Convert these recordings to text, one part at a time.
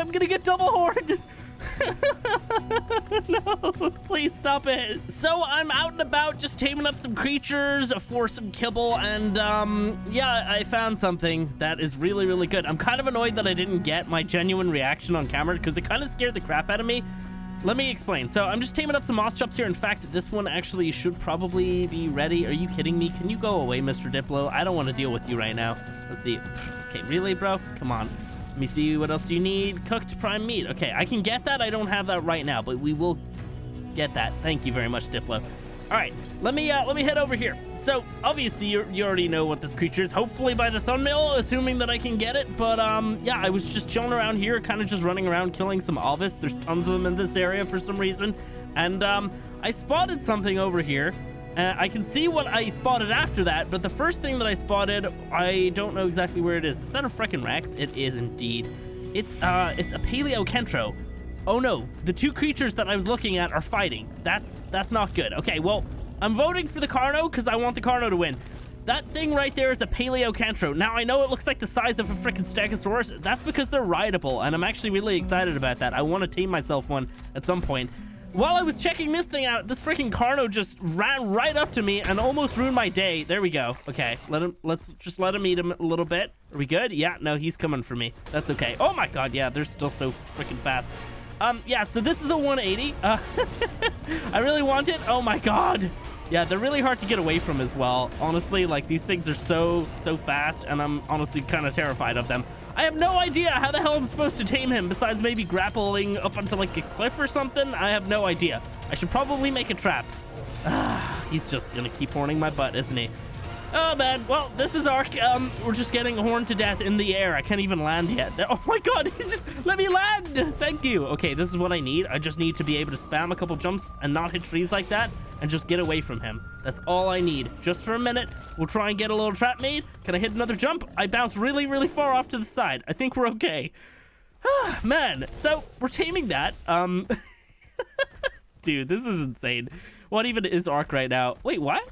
I'm gonna get double horned. no, please stop it. So I'm out and about just taming up some creatures for some kibble, and um, yeah, I found something that is really, really good. I'm kind of annoyed that I didn't get my genuine reaction on camera because it kind of scared the crap out of me. Let me explain. So I'm just taming up some Moschops here. In fact, this one actually should probably be ready. Are you kidding me? Can you go away, Mr. Diplo? I don't want to deal with you right now. Let's see. Okay, really, bro? Come on. Let me see. What else do you need? Cooked prime meat. Okay, I can get that. I don't have that right now, but we will get that. Thank you very much, Diplo. All right, let me uh, let me head over here. So obviously you, you already know what this creature is. Hopefully by the thumbnail, assuming that I can get it. But um, yeah, I was just chilling around here, kind of just running around killing some Ovis. There's tons of them in this area for some reason, and um, I spotted something over here. Uh, I can see what I spotted after that, but the first thing that I spotted, I don't know exactly where it is. Is that a freaking Rex? It is indeed. It's uh, it's a Paleokentro. Oh no, the two creatures that I was looking at are fighting. That's that's not good. Okay, well, I'm voting for the Carno because I want the Carno to win. That thing right there is a Paleokentro. Now, I know it looks like the size of a freaking Stegosaurus. That's because they're rideable, and I'm actually really excited about that. I want to tame myself one at some point. While I was checking this thing out, this freaking Carno just ran right up to me and almost ruined my day. There we go. Okay, let him. Let's just let him eat him a little bit. Are we good? Yeah, no, he's coming for me. That's okay. Oh my god, yeah, they're still so freaking fast. Um, yeah, so this is a 180. Uh, I really want it. Oh my god. Yeah, they're really hard to get away from as well. Honestly, like these things are so, so fast and I'm honestly kind of terrified of them. I have no idea how the hell I'm supposed to tame him besides maybe grappling up onto like a cliff or something. I have no idea. I should probably make a trap. Ah, he's just gonna keep horning my butt, isn't he? Oh man, well, this is Ark. Um, we're just getting horned to death in the air. I can't even land yet. Oh my god, just let me land. Thank you. Okay, this is what I need. I just need to be able to spam a couple jumps and not hit trees like that and just get away from him. That's all I need. Just for a minute, we'll try and get a little trap made. Can I hit another jump? I bounce really, really far off to the side. I think we're okay. Ah, man, so we're taming that. Um, dude, this is insane. What even is Ark right now? Wait, what?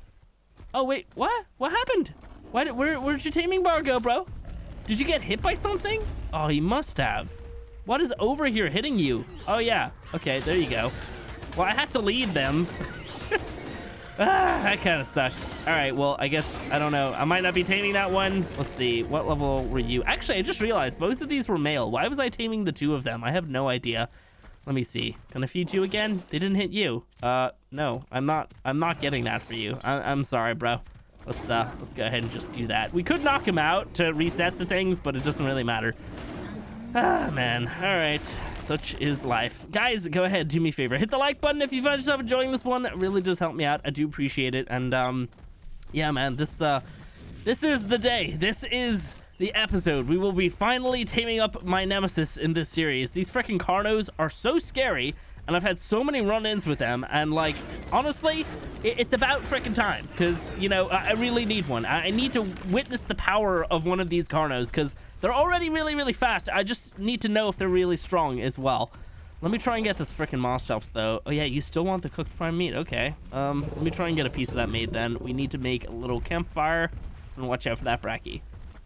Oh, wait, what? What happened? Why did, where, where'd your taming bar go, bro? Did you get hit by something? Oh, he must have. What is over here hitting you? Oh, yeah. Okay, there you go. Well, I had to lead them. ah, that kind of sucks. All right, well, I guess, I don't know. I might not be taming that one. Let's see. What level were you? Actually, I just realized both of these were male. Why was I taming the two of them? I have no idea. Let me see. Can I feed you again? They didn't hit you. Uh, no, I'm not. I'm not getting that for you. I, am sorry, bro. Let's uh, let's go ahead and just do that. We could knock him out to reset the things, but it doesn't really matter. Ah, man. All right. Such is life. Guys, go ahead, do me a favor. Hit the like button if you find yourself enjoying this one. It really does help me out. I do appreciate it. And um, yeah, man, this uh, this is the day. This is the episode. We will be finally taming up my nemesis in this series. These freaking Carnos are so scary, and I've had so many run-ins with them, and like, honestly, it's about freaking time, because, you know, I really need one. I need to witness the power of one of these Carnos, because they're already really, really fast. I just need to know if they're really strong as well. Let me try and get this freaking Moschops, though. Oh, yeah, you still want the cooked prime meat. Okay. Um, let me try and get a piece of that made, then. We need to make a little campfire, and watch out for that Bracky.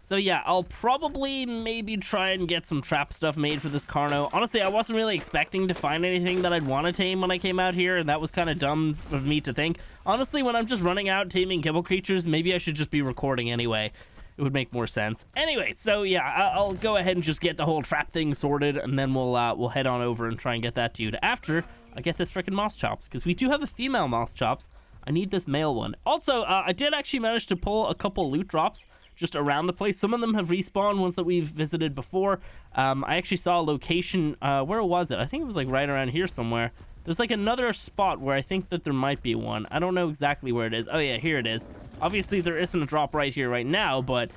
So yeah, I'll probably maybe try and get some trap stuff made for this Carno. Honestly, I wasn't really expecting to find anything that I'd want to tame when I came out here, and that was kind of dumb of me to think. Honestly, when I'm just running out taming kibble creatures, maybe I should just be recording anyway. It would make more sense. Anyway, so yeah, I'll go ahead and just get the whole trap thing sorted, and then we'll uh, we'll head on over and try and get that to you after I get this freaking Moschops, because we do have a female Moschops. I need this male one. Also, uh, I did actually manage to pull a couple loot drops just around the place. Some of them have respawned, ones that we've visited before. Um, I actually saw a location, uh, where was it? I think it was like right around here somewhere. There's like another spot where I think that there might be one. I don't know exactly where it is. Oh yeah, here it is. Obviously there isn't a drop right here right now, but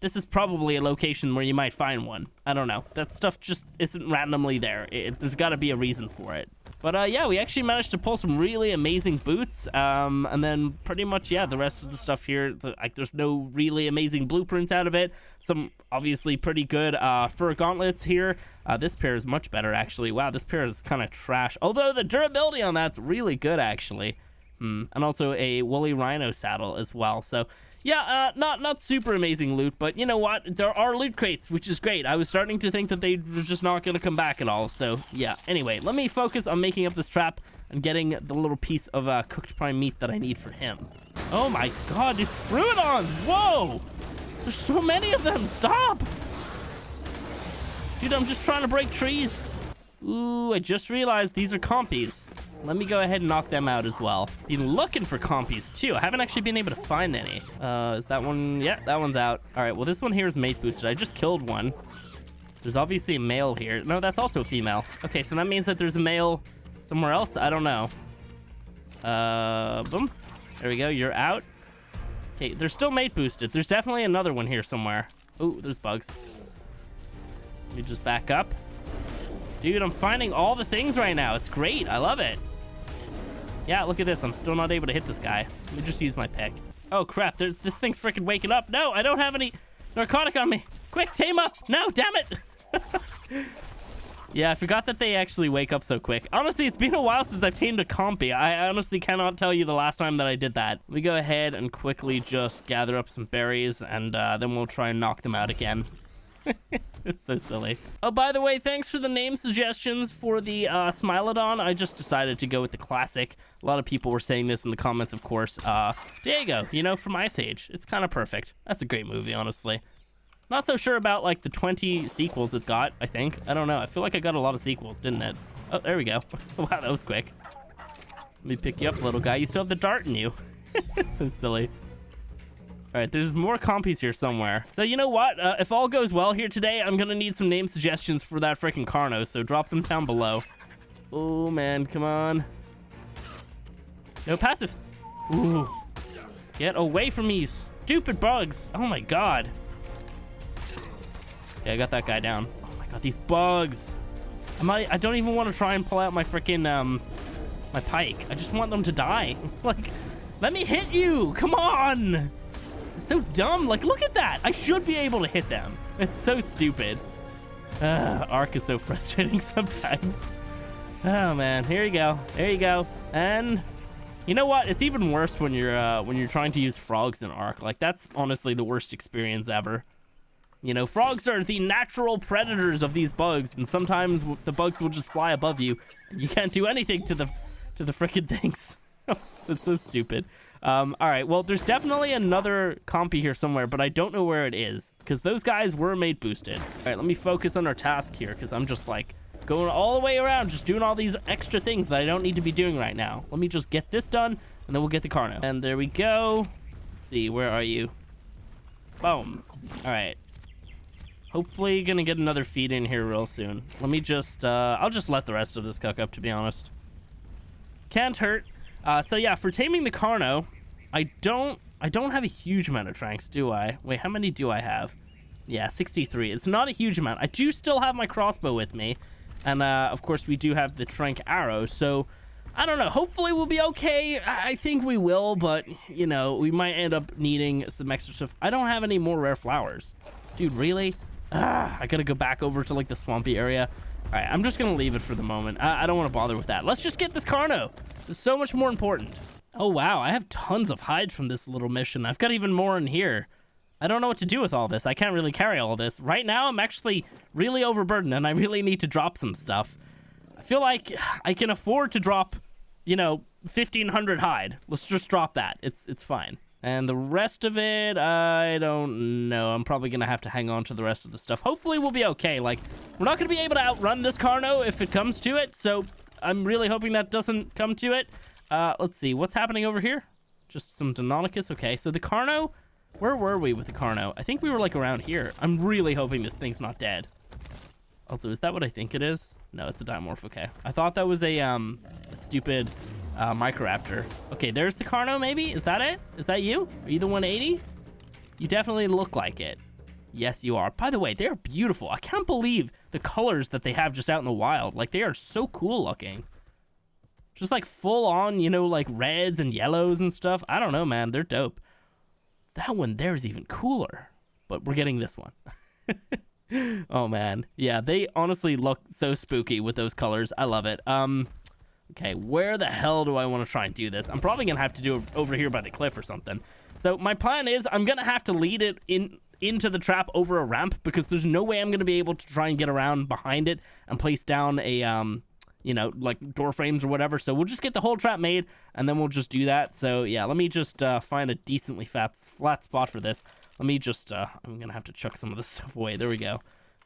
this is probably a location where you might find one. I don't know. That stuff just isn't randomly there. It, there's got to be a reason for it. But uh, yeah, we actually managed to pull some really amazing boots. Um, and then pretty much, yeah, the rest of the stuff here, the, like there's no really amazing blueprints out of it. Some obviously pretty good uh, fur gauntlets here. Uh, this pair is much better, actually. Wow, this pair is kind of trash. Although the durability on that's really good, actually. Hmm. And also a woolly rhino saddle as well. So yeah, uh, not not super amazing loot, but you know what? There are loot crates, which is great. I was starting to think that they were just not going to come back at all. So yeah. Anyway, let me focus on making up this trap and getting the little piece of uh, cooked prime meat that I need for him. Oh my god, these Troodons! Whoa! There's so many of them! Stop! Dude, I'm just trying to break trees. Ooh, I just realized these are compies. Let me go ahead and knock them out as well. Been looking for compies too. I haven't actually been able to find any. Uh, is that one? Yeah, that one's out. All right, well, this one here is mate boosted. I just killed one. There's obviously a male here. No, that's also a female. Okay, so that means that there's a male somewhere else. I don't know. Uh, boom. There we go. You're out. Okay, they're still mate boosted. There's definitely another one here somewhere. Oh, there's bugs. Let me just back up. Dude, I'm finding all the things right now. It's great. I love it. Yeah, look at this. I'm still not able to hit this guy. Let me just use my pick. Oh, crap. There's, this thing's freaking waking up. No, I don't have any narcotic on me. Quick, tame up. No, damn it. yeah, I forgot that they actually wake up so quick. Honestly, it's been a while since I've tamed a compy. I honestly cannot tell you the last time that I did that. We go ahead and quickly just gather up some berries, and uh, then we'll try and knock them out again. it's so silly. Oh, by the way, thanks for the name suggestions for the uh, Smilodon. I just decided to go with the classic. A lot of people were saying this in the comments, of course. Uh, Diego, you know, from Ice Age. It's kind of perfect. That's a great movie, honestly. Not so sure about, like, the 20 sequels it got, I think. I don't know. I feel like I got a lot of sequels, didn't it? Oh, there we go. wow, that was quick. Let me pick you up, little guy. You still have the dart in you. so silly. All right, there's more compies here somewhere. So you know what? Uh, if all goes well here today, I'm gonna need some name suggestions for that freaking Carno, so drop them down below. Oh, man, come on. No passive. Ooh. Get away from me, stupid bugs. Oh, my God. Okay, I got that guy down. Oh, my God, these bugs. I might, I don't even want to try and pull out my freaking, um, my pike. I just want them to die. like, let me hit you. Come on. It's so dumb. Like, look at that. I should be able to hit them. It's so stupid. Ark is so frustrating sometimes. Oh man, here you go. There you go. And you know what? It's even worse when you're uh, when you're trying to use frogs in Ark. Like that's honestly the worst experience ever. You know, frogs are the natural predators of these bugs, and sometimes the bugs will just fly above you. You can't do anything to the to the freaking things. it's so stupid. Um, all right, well, there's definitely another compy here somewhere, but I don't know where it is because those guys were made boosted. All right, let me focus on our task here because I'm just like going all the way around, just doing all these extra things that I don't need to be doing right now. Let me just get this done and then we'll get the Carno. And there we go. Let's see, where are you? Boom. All right. Hopefully gonna get another feed in here real soon. Let me just, uh, I'll just let the rest of this cook up, to be honest. Can't hurt. Uh, so yeah, for taming the Carno, I don't I don't have a huge amount of tranks, do I? Wait, how many do I have? Yeah, 63. It's not a huge amount. I do still have my crossbow with me. And, uh, of course, we do have the trank arrow. So, I don't know. Hopefully we'll be okay. I, I think we will, but, you know, we might end up needing some extra stuff. I don't have any more rare flowers. Dude, really? Ah, I gotta go back over to, like, the swampy area. All right, I'm just gonna leave it for the moment. I, I don't want to bother with that. Let's just get this Carno. It's so much more important. Oh, wow. I have tons of hide from this little mission. I've got even more in here. I don't know what to do with all this. I can't really carry all this. Right now, I'm actually really overburdened, and I really need to drop some stuff. I feel like I can afford to drop, you know, 1,500 hide. Let's just drop that. It's, it's fine. And the rest of it, I don't know. I'm probably going to have to hang on to the rest of the stuff. Hopefully we'll be okay. Like, we're not going to be able to outrun this Carno if it comes to it. So I'm really hoping that doesn't come to it. Uh, let's see. What's happening over here? Just some Deinonychus. Okay, so the Carno... Where were we with the Carno? I think we were, like, around here. I'm really hoping this thing's not dead. Also, is that what I think it is? No, it's a Dimorph. Okay. I thought that was a, um, a stupid uh, Microraptor. Okay, there's the Carno, maybe? Is that it? Is that you? Are you the 180? You definitely look like it. Yes, you are. By the way, they're beautiful. I can't believe the colors that they have just out in the wild. Like, they are so cool looking. Just like full on, you know, like reds and yellows and stuff. I don't know, man. They're dope. That one there is even cooler. But we're getting this one. oh man. Yeah, they honestly look so spooky with those colors. I love it. Um okay, where the hell do I want to try and do this? I'm probably going to have to do it over here by the cliff or something. So my plan is I'm gonna have to lead it in into the trap over a ramp because there's no way I'm gonna be able to try and get around behind it and place down a um you know like door frames or whatever. So we'll just get the whole trap made and then we'll just do that. So yeah, let me just uh, find a decently fat flat spot for this. Let me just uh, I'm gonna have to chuck some of this stuff away. There we go.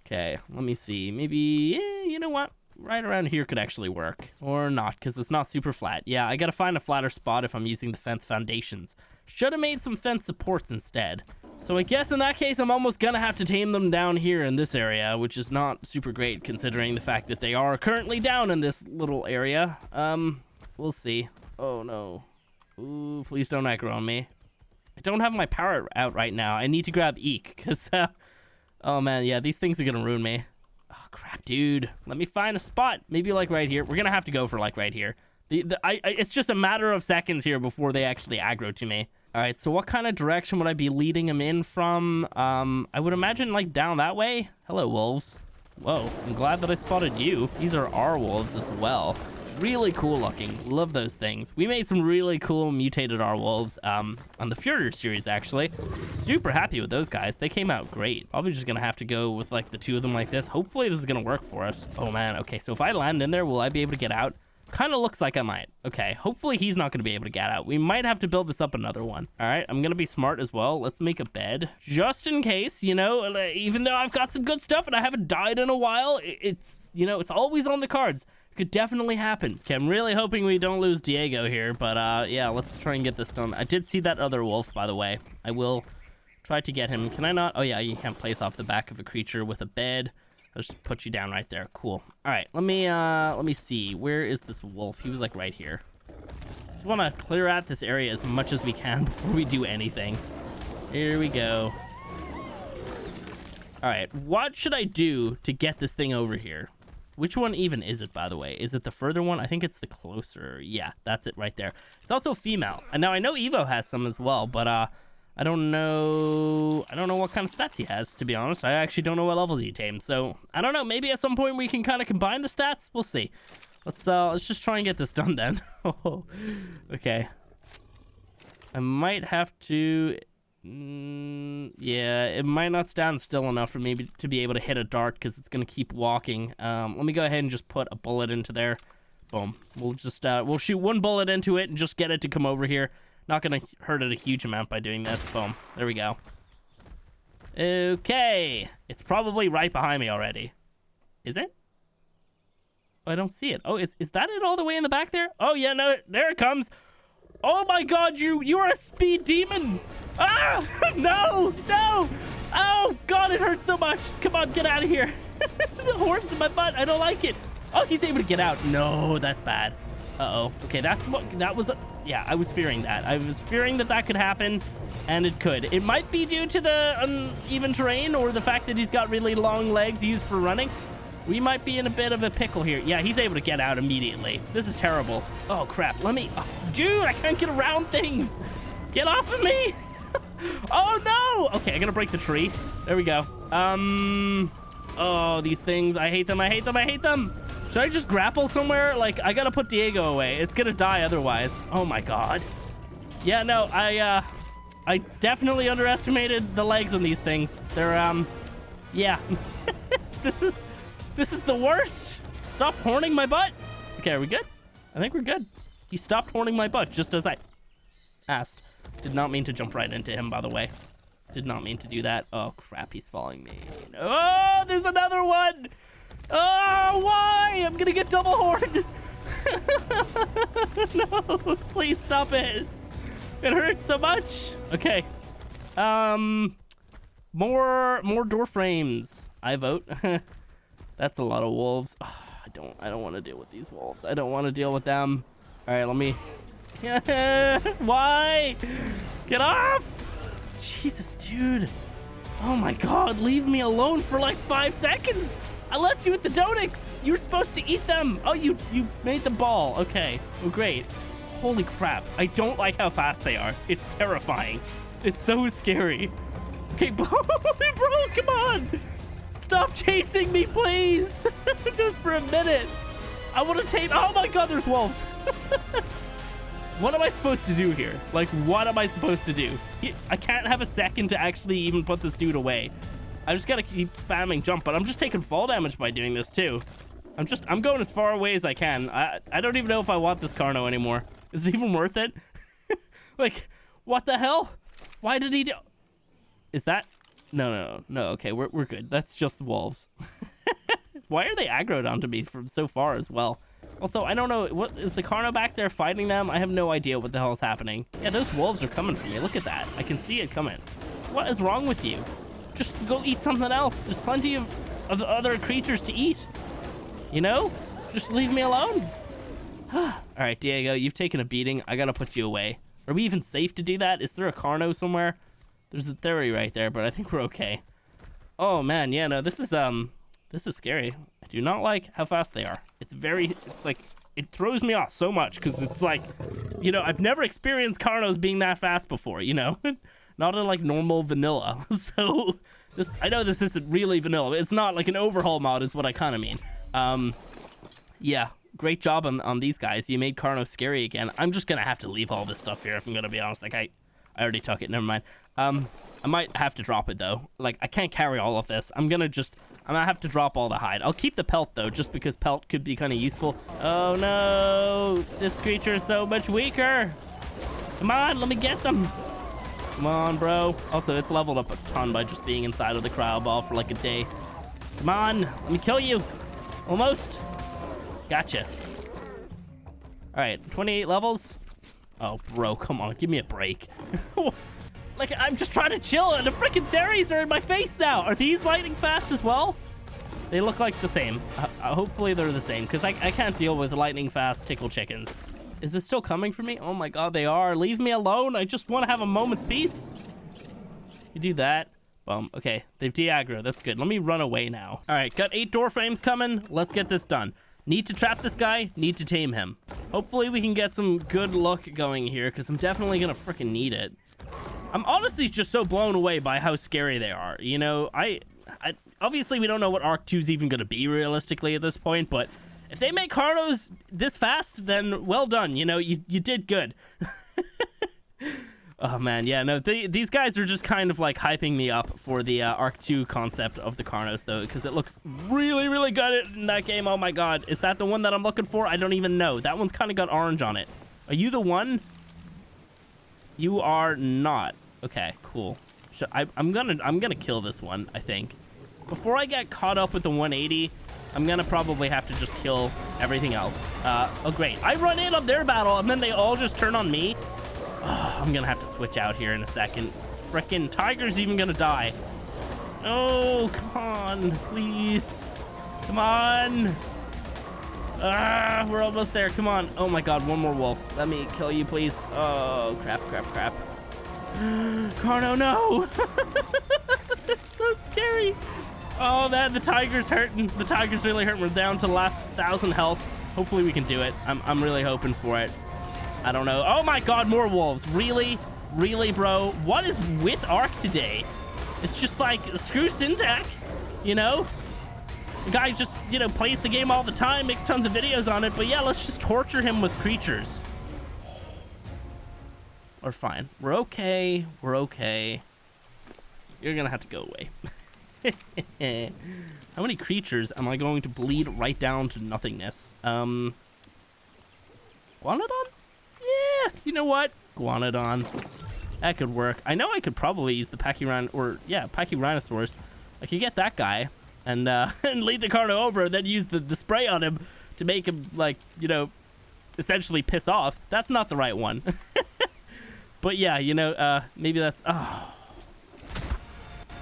Okay, let me see. Maybe eh, you know what? right around here could actually work. Or not, because it's not super flat. Yeah, I gotta find a flatter spot if I'm using the fence foundations. Should have made some fence supports instead. So I guess in that case, I'm almost gonna have to tame them down here in this area, which is not super great considering the fact that they are currently down in this little area. Um, we'll see. Oh no. Ooh, please don't aggro on me. I don't have my power out right now. I need to grab Eek, because, uh, oh man, yeah, these things are gonna ruin me. Oh, crap, dude. Let me find a spot. Maybe, like, right here. We're gonna have to go for, like, right here. The, the, I, I, it's just a matter of seconds here before they actually aggro to me. All right, so what kind of direction would I be leading them in from? Um, I would imagine, like, down that way. Hello, wolves. Whoa, I'm glad that I spotted you. These are our wolves as well really cool looking. Love those things. We made some really cool mutated R wolves um, on the Fjordur series, actually. Super happy with those guys. They came out great. Probably just gonna have to go with like the two of them like this. Hopefully this is gonna work for us. Oh man, okay, so if I land in there, will I be able to get out? Kind of looks like I might. Okay, hopefully he's not going to be able to get out. We might have to build this up another one. All right, I'm going to be smart as well. Let's make a bed. Just in case, you know, even though I've got some good stuff and I haven't died in a while, it's, you know, it's always on the cards could definitely happen. Okay, I'm really hoping we don't lose Diego here, but uh, yeah, let's try and get this done. I did see that other wolf, by the way. I will try to get him. Can I not? Oh yeah, you can't place off the back of a creature with a bed. I'll just put you down right there. Cool. All right, let me uh, let me see. Where is this wolf? He was like right here. Just want to clear out this area as much as we can before we do anything. Here we go. All right, what should I do to get this thing over here? Which one even is it, by the way? Is it the further one? I think it's the closer. Yeah, that's it right there. It's also female. And now I know Evo has some as well, but uh, I don't know. I don't know what kind of stats he has, to be honest. I actually don't know what levels he tamed. So I don't know. Maybe at some point we can kind of combine the stats. We'll see. Let's uh, let's just try and get this done then. okay. I might have to Mm, yeah, it might not stand still enough for me to be able to hit a dart because it's going to keep walking. Um, let me go ahead and just put a bullet into there. Boom. We'll just, uh, we'll shoot one bullet into it and just get it to come over here. Not to hurt it a huge amount by doing this. Boom. There we go. Okay. It's probably right behind me already. Is it? Oh, I don't see it. Oh, is, is that it all the way in the back there? Oh, yeah, no, there it comes. Oh my god, you, you're a speed demon. Ah! No! No! Oh, God, it hurts so much. Come on, get out of here. the horns in my butt. I don't like it. Oh, he's able to get out. No, that's bad. Uh-oh. Okay, that's what... That was... Yeah, I was fearing that. I was fearing that that could happen, and it could. It might be due to the uneven terrain or the fact that he's got really long legs used for running. We might be in a bit of a pickle here. Yeah, he's able to get out immediately. This is terrible. Oh, crap. Let me... Oh, dude, I can't get around things. Get off of me. oh, no! Okay, I'm going to break the tree. There we go. Um... Oh, these things. I hate them. I hate them. I hate them. Should I just grapple somewhere? Like, I gotta put Diego away. It's gonna die otherwise. Oh, my God. Yeah, no, I, uh... I definitely underestimated the legs on these things. They're, um... Yeah. this is... This is the worst. Stop horning my butt. Okay, are we good? I think we're good. He stopped horning my butt just as I asked. Did not mean to jump right into him, by the way. Did not mean to do that. Oh, crap, he's following me. Oh, there's another one! Oh, why? I'm gonna get double horned! no, please stop it. It hurts so much. Okay. Um, more, more door frames. I vote. That's a lot of wolves. Oh, I don't, I don't want to deal with these wolves. I don't want to deal with them. All right, let me Why? Get off! Jesus, dude. Oh my god, leave me alone for like five seconds! I left you with the donuts. You were supposed to eat them! Oh, you you made the ball. Okay. Oh, great. Holy crap. I don't like how fast they are. It's terrifying. It's so scary. Okay, bro, bro, come on! Stop chasing me, please! Just for a minute. I want to take... Oh my god, there's wolves. What am I supposed to do here? Like, what am I supposed to do? I can't have a second to actually even put this dude away. I just gotta keep spamming jump, but I'm just taking fall damage by doing this too. I'm just, I'm going as far away as I can. I, I don't even know if I want this Carno anymore. Is it even worth it? like, what the hell? Why did he do... Is that... No, no, no. Okay, we're, we're good. That's just the wolves. Why are they aggroed onto me from so far as well? Also, I don't know, what is the Carno back there fighting them? I have no idea what the hell is happening. Yeah, those wolves are coming for me. Look at that. I can see it coming. What is wrong with you? Just go eat something else. There's plenty of, of other creatures to eat. You know? Just leave me alone. All right, Diego, you've taken a beating. I gotta put you away. Are we even safe to do that? Is there a Carno somewhere? There's a Theri right there, but I think we're okay. Oh man, yeah, no, this is um this is scary. I do not like how fast they are. It's very, it's like, it throws me off so much because it's like, you know, I've never experienced Carnos being that fast before, you know? not in like normal vanilla. So this, I know this isn't really vanilla. It's not like an overhaul mod is what I kind of mean. Um, yeah, great job on, on these guys. You made Carno scary again. I'm just going to have to leave all this stuff here if I'm going to be honest. Like I, I already took it. Never mind. Um, I might have to drop it though. Like I can't carry all of this. I'm gonna just, I'm gonna have to drop all the hide. I'll keep the pelt though, just because pelt could be kind of useful. Oh no, this creature is so much weaker. Come on, let me get them. Come on, bro. Also, it's leveled up a ton by just being inside of the cryo ball for like a day. Come on, let me kill you. Almost. Gotcha. All right, 28 levels. Oh, bro, come on, give me a break. Like, I'm just trying to chill, and the freaking Theris are in my face now. Are these lightning fast as well? They look like the same. Uh, uh, hopefully they're the same, because I, I can't deal with lightning fast tickle chickens. Is this still coming for me? Oh my god, they are. Leave me alone. I just want to have a moment's peace. You do that. Boom. Okay, they've de-aggro. That's good. Let me run away now. All right, got eight door frames coming. Let's get this done. Need to trap this guy. Need to tame him. Hopefully we can get some good luck going here, because I'm definitely going to freaking need it. I'm honestly just so blown away by how scary they are. You know, I, I obviously we don't know what Ark 2 is even going to be realistically at this point, but if they make Carnos this fast, then well done. You know, you, you did good. oh man, yeah, no, they, these guys are just kind of like hyping me up for the uh, Ark 2 concept of the Carnos though, because it looks really, really good in that game. Oh my god, is that the one that I'm looking for? I don't even know. That one's kind of got orange on it. Are you the one? You are not. Okay, cool. I, I'm gonna I'm gonna kill this one. I think. Before I get caught up with the 180, I'm gonna probably have to just kill everything else. Uh, oh great! I run in on their battle, and then they all just turn on me. Oh, I'm gonna have to switch out here in a second. Frickin' tiger's even gonna die. Oh, come on, please. Come on. Ah, we're almost there. Come on. Oh my god, one more wolf. Let me kill you, please. Oh, crap, crap, crap. Carno, no! so scary. Oh, man, the tiger's hurting. The tiger's really hurting. We're down to the last thousand health. Hopefully we can do it. I'm, I'm really hoping for it. I don't know. Oh my god, more wolves. Really? Really, bro? What is with Ark today? It's just like, screw Syntac, you know? The guy just, you know, plays the game all the time, makes tons of videos on it, but yeah, let's just torture him with creatures. We're fine. We're okay. We're okay. You're gonna have to go away. How many creatures am I going to bleed right down to nothingness? Um, Guanodon? Yeah, you know what? Guanodon. That could work. I know I could probably use the Pachyrhino, or yeah, Pachyrhinosaurus. I could get that guy and uh, and lead the Carno over and then use the, the spray on him to make him, like, you know, essentially piss off. That's not the right one. But yeah, you know, uh, maybe that's... Oh.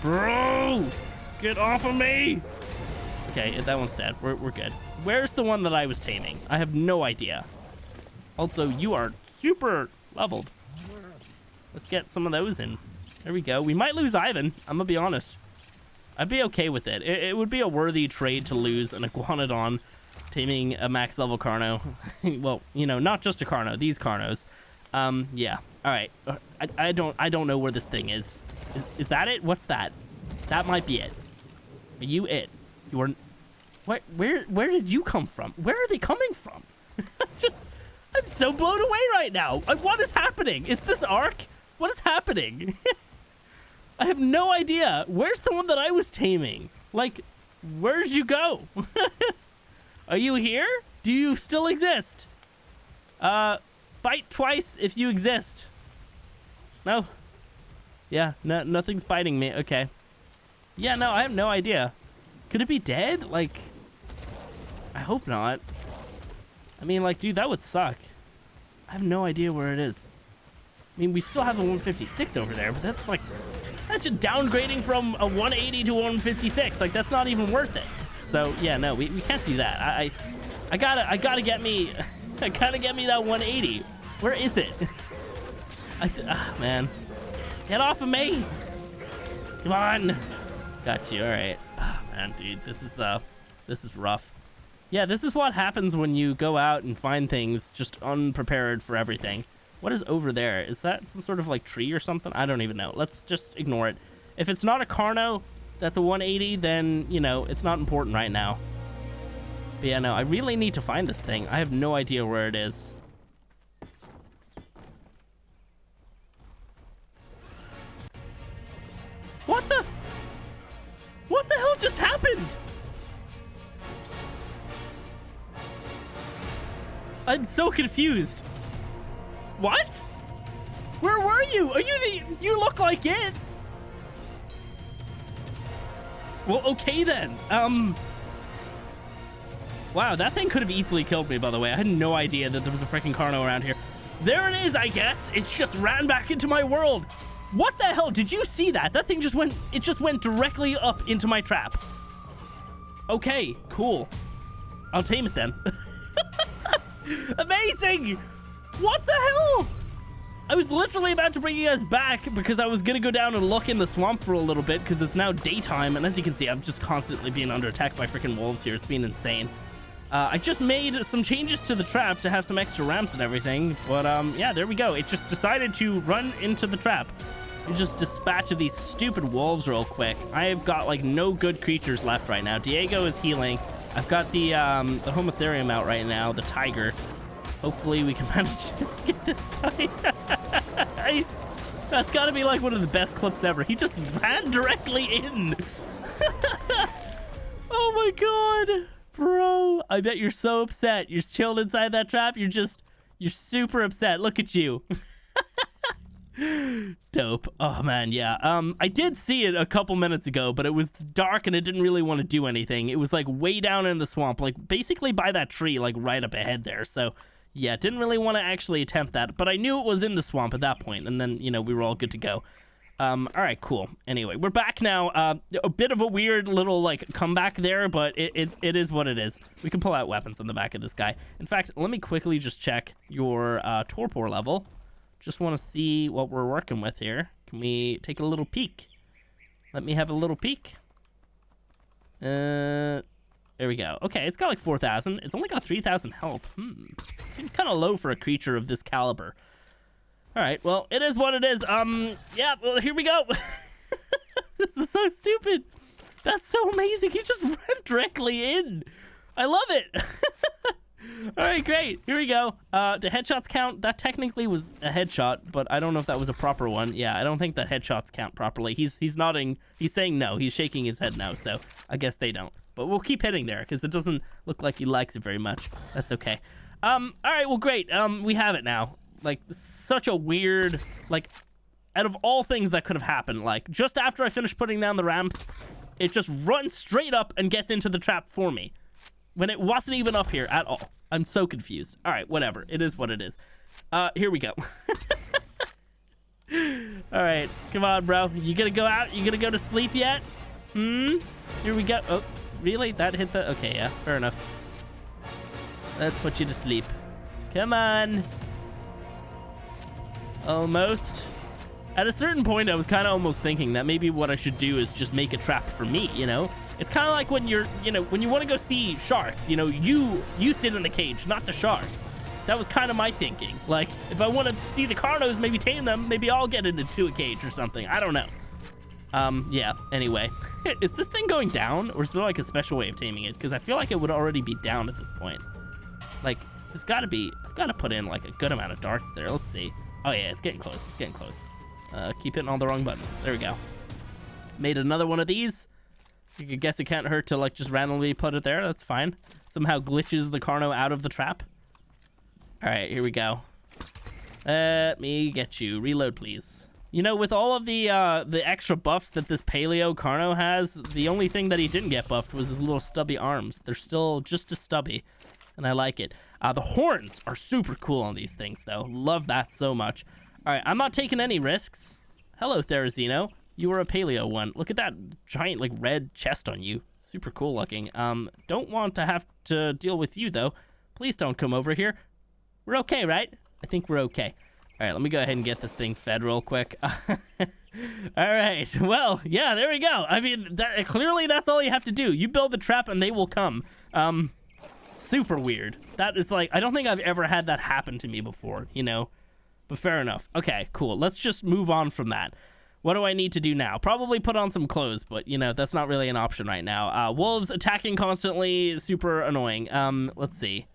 Bro! Get off of me! Okay, that one's dead. We're, we're good. Where's the one that I was taming? I have no idea. Also, you are super leveled. Let's get some of those in. There we go. We might lose Ivan. I'm gonna be honest. I'd be okay with it. It, it would be a worthy trade to lose an Iguanodon taming a max level Carno. well, you know, not just a Carno, these Carnos. Um, yeah. All right. Uh, I, I don't I don't know where this thing is. is. Is that it? What's that? That might be it. Are you it? You are. Where where where did you come from? Where are they coming from? Just I'm so blown away right now. Uh, What is happening? Is this Ark? What is happening? I have no idea. Where's the one that I was taming? Like, where'd you go? Are you here? Do you still exist? Uh, bite twice if you exist. No. Yeah, no, nothing's biting me. Okay. Yeah, no, I have no idea. Could it be dead? Like, I hope not. I mean, like, dude, that would suck. I have no idea where it is. I mean, we still have a 156 over there, but that's like, that's just downgrading from a 180 to 156. Like, that's not even worth it. So, yeah, no, we, we can't do that. I, I, I gotta, I gotta get me, I gotta get me that 180. Where is it? I, ah, man. Get off of me. Come on. Got you. All right. Ah, man, dude, this is, uh, this is rough. Yeah, this is what happens when you go out and find things just unprepared for everything. What is over there? Is that some sort of like tree or something? I don't even know. Let's just ignore it. If it's not a Carno that's a 180, then, you know, it's not important right now. But yeah, no, I really need to find this thing. I have no idea where it is. What the? What the hell just happened? I'm so confused. What? Where were you? Are you the... You look like it. Well, okay then. Um... Wow, that thing could have easily killed me, by the way. I had no idea that there was a freaking Carno around here. There it is, I guess. It just ran back into my world. What the hell? Did you see that? That thing just went... It just went directly up into my trap. Okay, cool. I'll tame it then. Amazing! What the hell? I was literally about to bring you guys back because I was gonna go down and look in the swamp for a little bit because it's now daytime, and as you can see, I'm just constantly being under attack by freaking wolves here. It's been insane. Uh, I just made some changes to the trap to have some extra ramps and everything, but um, yeah, there we go. It just decided to run into the trap and just dispatch of these stupid wolves real quick. I've got like no good creatures left right now. Diego is healing. I've got the um, the Homotherium out right now, the tiger. Hopefully we can manage to get this guy. That's got to be like one of the best clips ever. He just ran directly in. oh my god, bro! I bet you're so upset. You're chilled inside that trap. You're just, you're super upset. Look at you. Dope. Oh man, yeah. Um, I did see it a couple minutes ago, but it was dark and it didn't really want to do anything. It was like way down in the swamp, like basically by that tree, like right up ahead there. So yeah, didn't really want to actually attempt that, but I knew it was in the swamp at that point, and then you know we were all good to go. Um, all right, cool. Anyway, we're back now. Uh, a bit of a weird little like comeback there, but it, it, it is what it is. We can pull out weapons on the back of this guy. In fact, let me quickly just check your uh, torpor level. Just want to see what we're working with here. Can we take a little peek? Let me have a little peek. Uh, there we go. Okay, it's got like 4,000. It's only got 3,000 health. Hmm. Seems kind of low for a creature of this caliber. All right, well, it is what it is. Um, yeah, well, here we go. this is so stupid. That's so amazing. He just ran directly in. I love it. All right, great. Here we go. Uh, the headshots count. That technically was a headshot, but I don't know if that was a proper one. Yeah, I don't think that headshots count properly. He's he's nodding. He's saying no. He's shaking his head no. So I guess they don't. But we'll keep hitting there because it doesn't look like he likes it very much. That's okay. Um. All right. Well, great. Um. We have it now. Like such a weird like. Out of all things that could have happened, like just after I finish putting down the ramps, it just runs straight up and gets into the trap for me when it wasn't even up here at all. I'm so confused. All right, whatever. It is what it is. Uh, here we go. all right, come on, bro. You gonna go out? You gonna go to sleep yet? Hmm. Here we go. Oh, really? That hit the. Okay, yeah. Fair enough. Let's put you to sleep. Come on. Almost. At a certain point, I was kind of almost thinking that maybe what I should do is just make a trap for me, you know? It's kind of like when you're, you know, when you want to go see sharks, you know, you you sit in the cage, not the sharks. That was kind of my thinking. Like, if I want to see the Carnos, maybe tame them, maybe I'll get into a cage or something. I don't know. Um, yeah, anyway. is this thing going down, or is there like a special way of taming it? Because I feel like it would already be down at this point. Like, There's got to be, I've got to put in like a good amount of darts there. Let's see. Oh yeah, it's getting close. It's getting close. Uh, keep hitting all the wrong buttons. There we go. Made another one of these. Could guess it can't hurt to like just randomly put it there. That's fine. Somehow glitches the Carno out of the trap. All right, here we go. Let me get you. Reload, please. You know, with all of the uh, the extra buffs that this Paleo Carno has, the only thing that he didn't get buffed was his little stubby arms. They're still just as stubby, and I like it. Uh, the horns are super cool on these things, though. Love that so much. All right, I'm not taking any risks. Hello, Therizino. You were a Paleo one. Look at that giant, like, red chest on you. Super cool looking. Um, don't want to have to deal with you, though. Please don't come over here. We're okay, right? I think we're okay. All right, let me go ahead and get this thing fed real quick. all right. Well, yeah, there we go. I mean, that, clearly that's all you have to do. You build the trap and they will come. Um, super weird. That is like, I don't think I've ever had that happen to me before, you know? But fair enough. Okay, cool. Let's just move on from that. What do I need to do now? Probably put on some clothes, but you know, that's not really an option right now. Uh, wolves attacking constantly, super annoying. Um, let's see.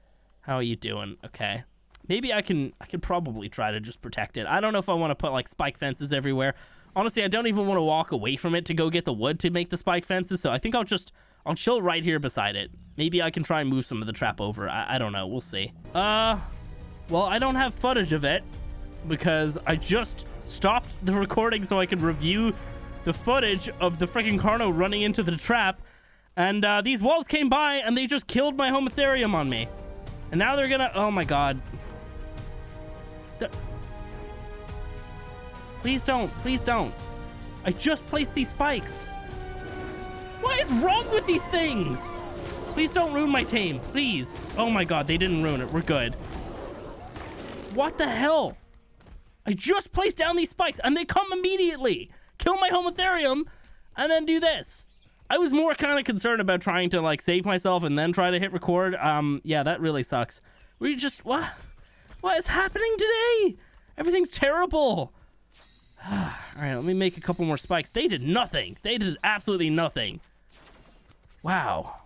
How are you doing? Okay. Maybe I can I can probably try to just protect it. I don't know if I want to put like spike fences everywhere. Honestly, I don't even want to walk away from it to go get the wood to make the spike fences, so I think I'll just I'll chill right here beside it. Maybe I can try and move some of the trap over. I, I don't know. We'll see. Uh, well, I don't have footage of it because I just stopped the recording so I could review the footage of the freaking Carno running into the trap. And uh, these wolves came by and they just killed my Homotherium on me. And now they're gonna... Oh my god. Please don't. Please don't. I just placed these spikes. What is wrong with these things? Please don't ruin my tame. Please. Oh my god, they didn't ruin it. We're good. What the hell? I just placed down these spikes and they come immediately. Kill my Homotherium and then do this. I was more kind of concerned about trying to like save myself and then try to hit record. Um, yeah, that really sucks. We just what? What is happening today? Everything's terrible. All right, let me make a couple more spikes. They did nothing. They did absolutely nothing. Wow.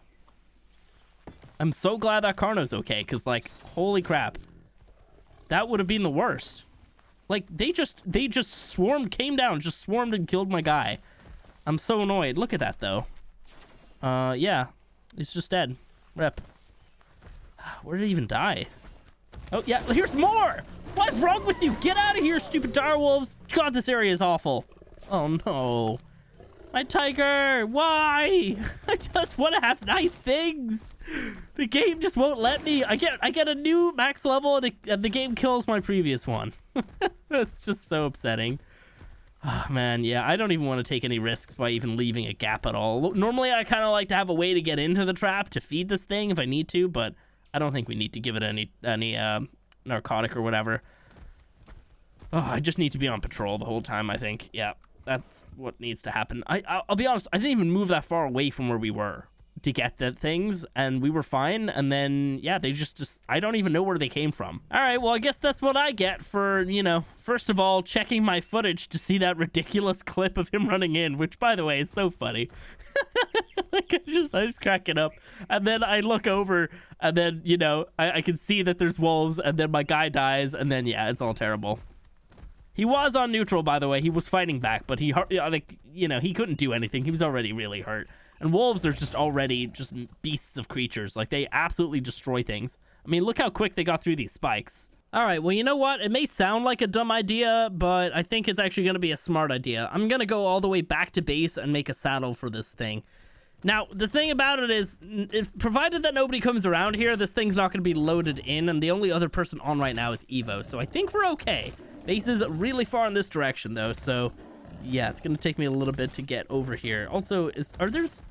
I'm so glad that Carno's okay, because, like, holy crap. That would have been the worst. Like, they just, they just swarmed, came down, just swarmed and killed my guy. I'm so annoyed. Look at that, though. Uh, yeah. He's just dead. Rep. Where did he even die? Oh, yeah. Here's more! What's wrong with you? Get out of here, stupid dire wolves! God, this area is awful. Oh, no. My tiger! Why? I just want to have nice things! The game just won't let me. I get I get a new max level and, it, and the game kills my previous one. That's just so upsetting. Oh, man, yeah, I don't even want to take any risks by even leaving a gap at all. Normally, I kind of like to have a way to get into the trap to feed this thing if I need to, but I don't think we need to give it any any uh, narcotic or whatever. Oh, I just need to be on patrol the whole time, I think. Yeah, that's what needs to happen. I, I'll be honest, I didn't even move that far away from where we were to get the things and we were fine and then yeah they just just i don't even know where they came from all right well i guess that's what i get for you know first of all checking my footage to see that ridiculous clip of him running in which by the way is so funny like I just I just crack it up and then i look over and then you know I, I can see that there's wolves and then my guy dies and then yeah it's all terrible he was on neutral, by the way. He was fighting back, but he like you know he couldn't do anything. He was already really hurt. And wolves are just already just beasts of creatures. Like, they absolutely destroy things. I mean, look how quick they got through these spikes. All right, well, you know what? It may sound like a dumb idea, but I think it's actually going to be a smart idea. I'm going to go all the way back to base and make a saddle for this thing. Now, the thing about it is, if, provided that nobody comes around here, this thing's not going to be loaded in, and the only other person on right now is Evo, so I think we're okay. Base is really far in this direction, though, so yeah, it's going to take me a little bit to get over here. Also, is, are there's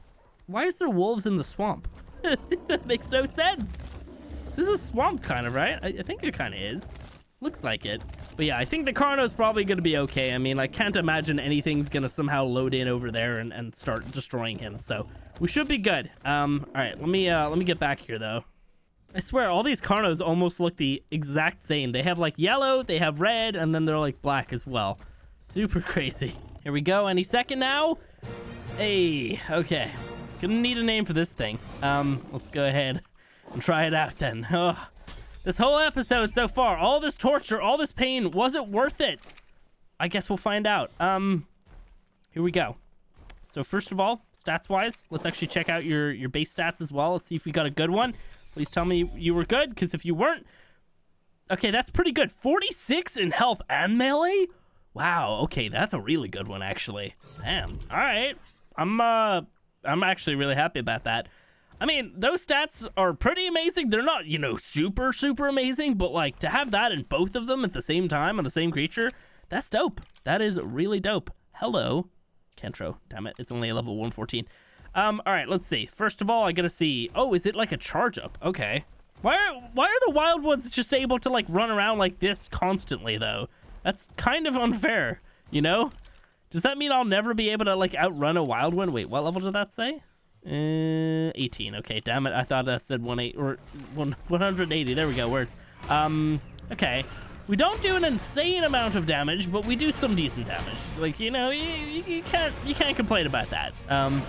why is there wolves in the swamp? that makes no sense. This is swamp kind of, right? I, I think it kind of is. Looks like it. But yeah, I think the Carno's probably going to be okay. I mean, I can't imagine anything's going to somehow load in over there and, and start destroying him. So we should be good. Um, all right, let me uh, let me get back here though. I swear, all these Carnos almost look the exact same. They have like yellow, they have red, and then they're like black as well. Super crazy. Here we go. Any second now. Hey, okay. Gonna need a name for this thing. Um, let's go ahead and try it out then. Oh, This whole episode so far, all this torture, all this pain, was it worth it? I guess we'll find out. Um, here we go. So first of all, stats-wise, let's actually check out your, your base stats as well. Let's see if we got a good one. Please tell me you were good, because if you weren't... Okay, that's pretty good. 46 in health and melee? Wow, okay, that's a really good one, actually. Damn, all right. I'm, uh, I'm actually really happy about that. I mean, those stats are pretty amazing. They're not, you know, super, super amazing, but like to have that in both of them at the same time on the same creature, that's dope. That is really dope. Hello, Kentro. Damn it, it's only a level 114. Um, all right, let's see. First of all, I gotta see. Oh, is it like a charge up? Okay. Why are why are the wild ones just able to like run around like this constantly though? That's kind of unfair, you know? Does that mean I'll never be able to like outrun a wild one? Wait, what level did that say? Uh, 18. Okay, damn it. I thought that said 18 or 180. There we go. Words. Um, okay. We don't do an insane amount of damage, but we do some decent damage. Like, you know, you, you can't you can't complain about that. Um,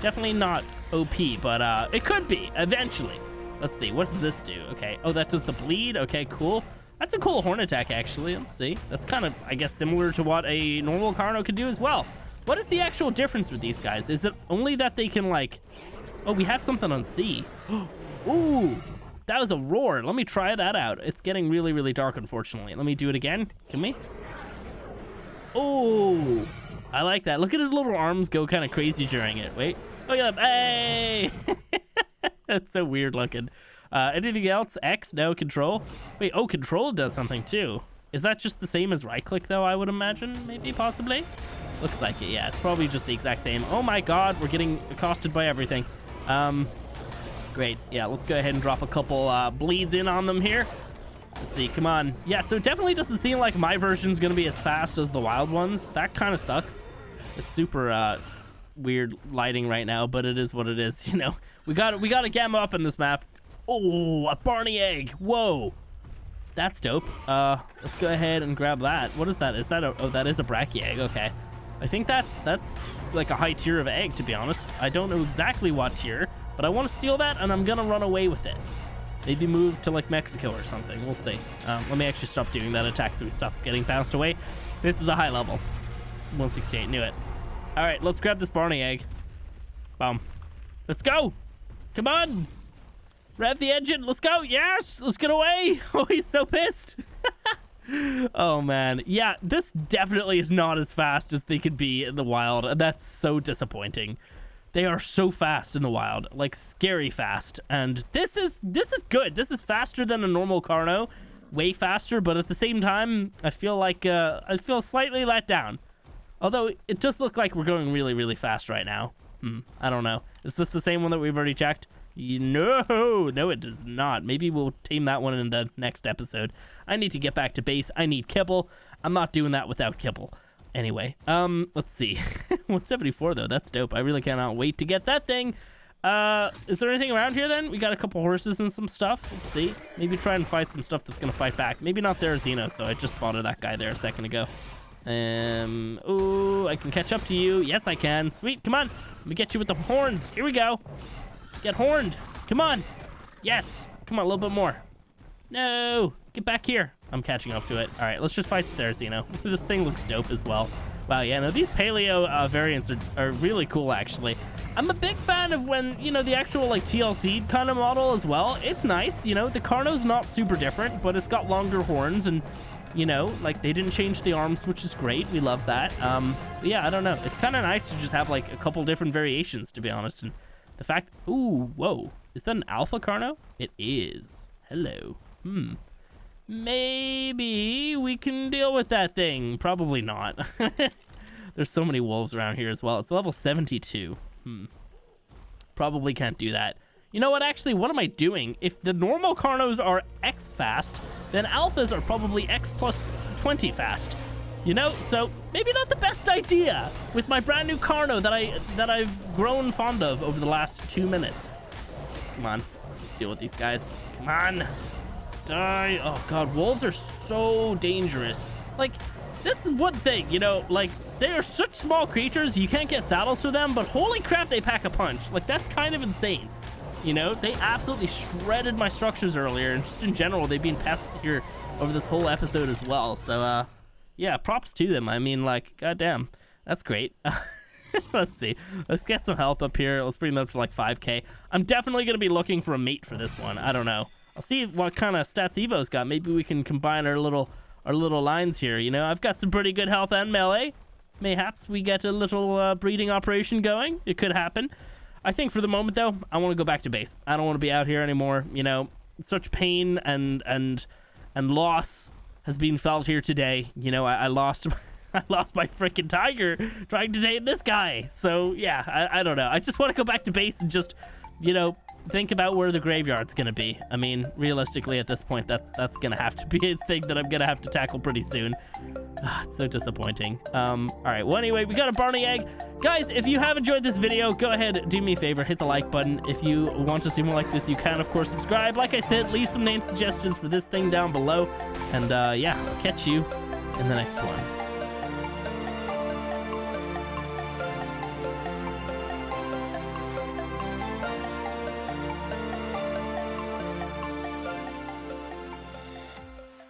definitely not OP, but uh, it could be eventually. Let's see. What does this do? Okay. Oh, that does the bleed. Okay, cool. That's a cool horn attack, actually. Let's see. That's kind of, I guess, similar to what a normal Carno could do as well. What is the actual difference with these guys? Is it only that they can like... Oh, we have something on C. Ooh, that was a roar. Let me try that out. It's getting really, really dark, unfortunately. Let me do it again. Can we? Oh, I like that. Look at his little arms go kind of crazy during it. Wait. Oh, yeah. Hey! That's so weird looking. Uh, anything else? X? No. Control? Wait, oh, control does something too. Is that just the same as right click though, I would imagine? Maybe, possibly? Looks like it, yeah. It's probably just the exact same. Oh my god, we're getting accosted by everything. Um, great. Yeah, let's go ahead and drop a couple uh, bleeds in on them here. Let's see, come on. Yeah, so it definitely doesn't seem like my version's gonna be as fast as the wild ones. That kind of sucks. It's super uh, weird lighting right now, but it is what it is. You know, we got we got to gamma up in this map. Oh, a Barney egg. Whoa. That's dope. Uh, let's go ahead and grab that. What is that? Is that a, oh, that is a Bracky egg. Okay. I think that's that's like a high tier of egg, to be honest. I don't know exactly what tier, but I want to steal that, and I'm going to run away with it. Maybe move to, like, Mexico or something. We'll see. Um, let me actually stop doing that attack so he stops getting bounced away. This is a high level. 168, knew it. All right, let's grab this Barney egg. Boom. Let's go. Come on. Rev the engine. Let's go. Yes. Let's get away. Oh, he's so pissed. oh man yeah this definitely is not as fast as they could be in the wild and that's so disappointing they are so fast in the wild like scary fast and this is this is good this is faster than a normal carno way faster but at the same time i feel like uh i feel slightly let down although it does look like we're going really really fast right now hmm i don't know is this the same one that we've already checked no, no, it does not. Maybe we'll tame that one in the next episode. I need to get back to base. I need kibble. I'm not doing that without kibble. Anyway, um, let's see. 174 though, that's dope. I really cannot wait to get that thing. Uh, is there anything around here then? We got a couple horses and some stuff. Let's see. Maybe try and fight some stuff that's gonna fight back. Maybe not Therizinos though. I just spotted that guy there a second ago. Um, ooh, I can catch up to you. Yes, I can. Sweet, come on. Let me get you with the horns. Here we go. Get horned. Come on. Yes. Come on, a little bit more. No. Get back here. I'm catching up to it. All right, let's just fight Therizino. this thing looks dope as well. Wow, yeah, no, these paleo uh, variants are, are really cool, actually. I'm a big fan of when, you know, the actual, like, TLC kind of model as well. It's nice, you know, the Carno's not super different, but it's got longer horns and, you know, like, they didn't change the arms, which is great. We love that. Um, yeah, I don't know. It's kind of nice to just have, like, a couple different variations, to be honest, and the fact... Ooh, whoa. Is that an Alpha Carno? It is. Hello. Hmm. Maybe we can deal with that thing. Probably not. There's so many wolves around here as well. It's level 72. Hmm. Probably can't do that. You know what, actually, what am I doing? If the normal Carnos are X fast, then Alphas are probably X plus 20 fast. You know, so maybe not the best idea with my brand new Carno that I that I've grown fond of over the last two minutes. Come on, let's deal with these guys. Come on, die! Oh god, wolves are so dangerous. Like, this is one thing, you know, like they are such small creatures, you can't get saddles for them, but holy crap, they pack a punch. Like that's kind of insane. You know, they absolutely shredded my structures earlier, and just in general, they've been pests here over this whole episode as well. So, uh, yeah, props to them. I mean, like, goddamn, that's great. Let's see. Let's get some health up here. Let's bring them up to like 5k. I'm definitely going to be looking for a mate for this one. I don't know. I'll see what kind of stats Evo's got. Maybe we can combine our little our little lines here. You know, I've got some pretty good health and melee. Mayhaps we get a little uh, breeding operation going. It could happen. I think for the moment, though, I want to go back to base. I don't want to be out here anymore. You know, such pain and and and loss has been felt here today. You know, I, I lost I lost my freaking tiger trying to tame this guy. So yeah, I, I don't know. I just want to go back to base and just, you know, think about where the graveyard's gonna be. I mean, realistically, at this point, that's that's gonna have to be a thing that I'm gonna have to tackle pretty soon. Ah, it's so disappointing. Um, all right. Well, anyway, we got a Barney egg, guys. If you have enjoyed this video, go ahead, do me a favor, hit the like button. If you want to see more like this, you can, of course, subscribe. Like I said, leave some name suggestions for this thing down below, and uh, yeah, catch you in the next one.